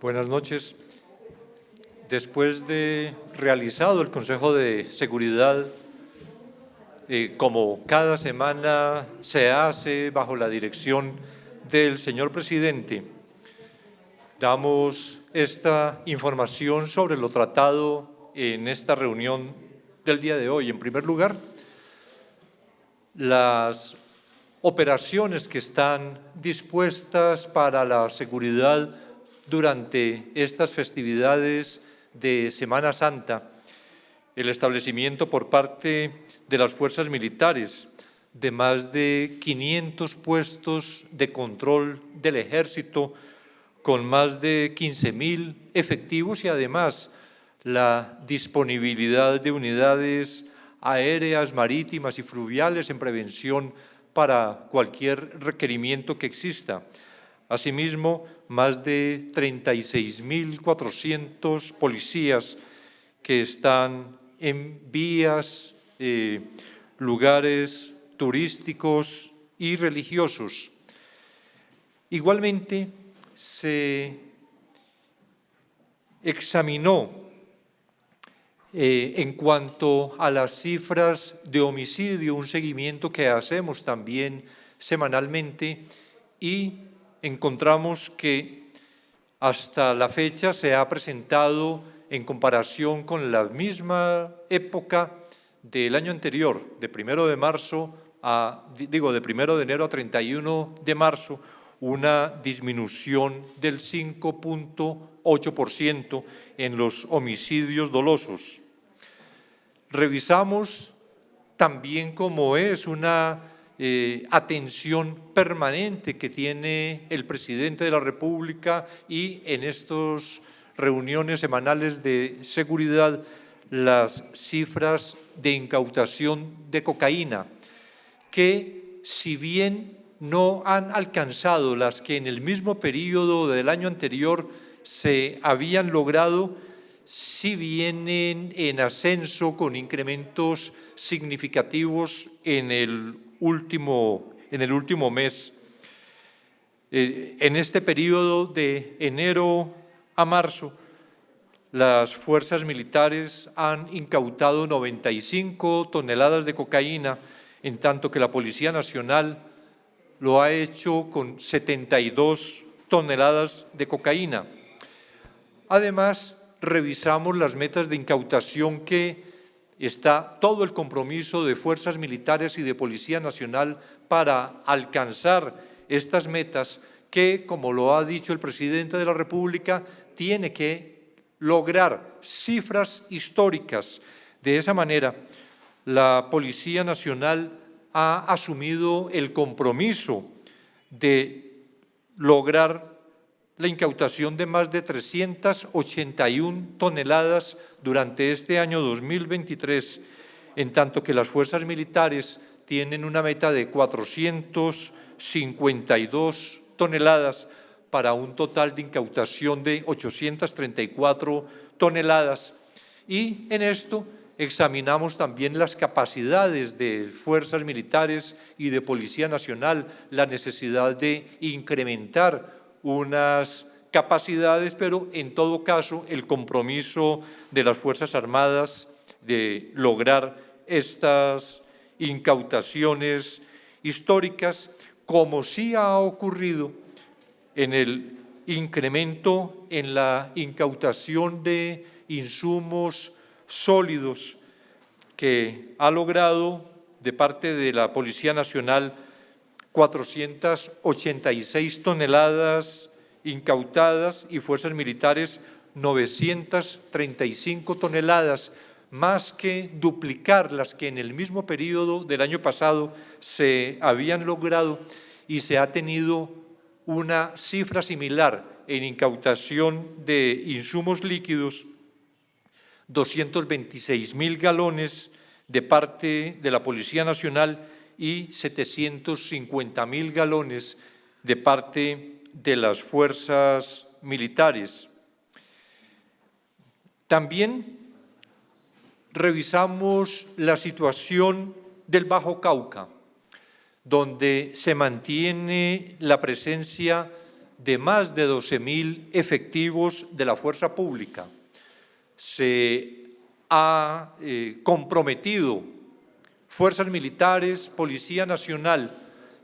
Buenas noches. Después de realizado el Consejo de Seguridad, eh, como cada semana se hace bajo la dirección del señor presidente, damos esta información sobre lo tratado en esta reunión del día de hoy. En primer lugar, las operaciones que están dispuestas para la seguridad durante estas festividades de Semana Santa, el establecimiento por parte de las fuerzas militares de más de 500 puestos de control del ejército con más de 15.000 efectivos y además la disponibilidad de unidades aéreas, marítimas y fluviales en prevención para cualquier requerimiento que exista. Asimismo, más de 36.400 policías que están en vías, eh, lugares turísticos y religiosos. Igualmente, se examinó eh, en cuanto a las cifras de homicidio, un seguimiento que hacemos también semanalmente y encontramos que hasta la fecha se ha presentado en comparación con la misma época del año anterior, de primero de marzo a, digo, de primero de enero a 31 de marzo, una disminución del 5.8% en los homicidios dolosos. Revisamos también cómo es una eh, atención permanente que tiene el presidente de la República y en estas reuniones semanales de seguridad las cifras de incautación de cocaína, que si bien no han alcanzado las que en el mismo periodo del año anterior se habían logrado, si vienen en ascenso con incrementos significativos en el último, en el último mes. Eh, en este periodo de enero a marzo, las fuerzas militares han incautado 95 toneladas de cocaína, en tanto que la Policía Nacional lo ha hecho con 72 toneladas de cocaína. Además, revisamos las metas de incautación que está todo el compromiso de fuerzas militares y de Policía Nacional para alcanzar estas metas que, como lo ha dicho el presidente de la República, tiene que lograr cifras históricas. De esa manera, la Policía Nacional ha asumido el compromiso de lograr la incautación de más de 381 toneladas durante este año 2023, en tanto que las fuerzas militares tienen una meta de 452 toneladas para un total de incautación de 834 toneladas. Y en esto examinamos también las capacidades de fuerzas militares y de Policía Nacional, la necesidad de incrementar unas capacidades, pero en todo caso el compromiso de las Fuerzas Armadas de lograr estas incautaciones históricas, como sí ha ocurrido en el incremento en la incautación de insumos sólidos que ha logrado de parte de la Policía Nacional 486 toneladas incautadas y fuerzas militares 935 toneladas, más que duplicar las que en el mismo periodo del año pasado se habían logrado y se ha tenido una cifra similar en incautación de insumos líquidos, 226 mil galones de parte de la Policía Nacional y 750 mil galones de parte de las fuerzas militares. También revisamos la situación del Bajo Cauca, donde se mantiene la presencia de más de 12.000 efectivos de la fuerza pública. Se ha eh, comprometido fuerzas militares, Policía Nacional,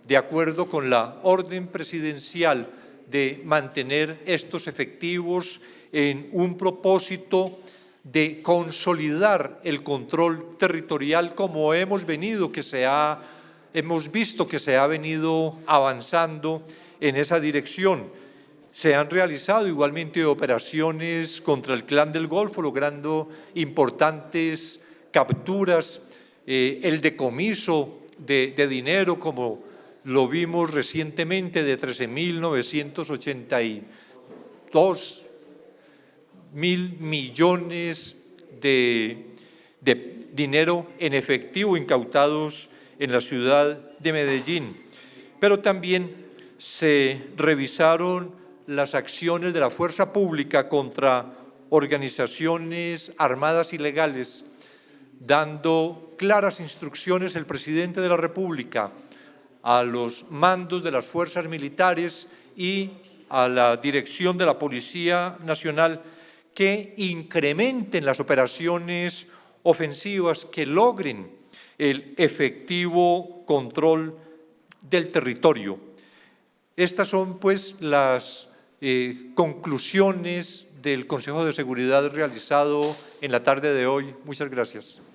de acuerdo con la orden presidencial de mantener estos efectivos en un propósito de consolidar el control territorial como hemos venido, que se ha, hemos visto que se ha venido avanzando en esa dirección. Se han realizado igualmente operaciones contra el clan del Golfo, logrando importantes capturas, eh, el decomiso de, dinero, como lo vimos recientemente, de 13.982 mil millones de, de dinero en efectivo incautados en la ciudad de Medellín. Pero también se revisaron las acciones de la fuerza pública contra organizaciones armadas ilegales, dando claras instrucciones el presidente de la República a los mandos de las fuerzas militares y a la dirección de la Policía Nacional que incrementen las operaciones ofensivas que logren el efectivo control del territorio. Estas son pues las eh, conclusiones del Consejo de Seguridad realizado en la tarde de hoy. Muchas gracias.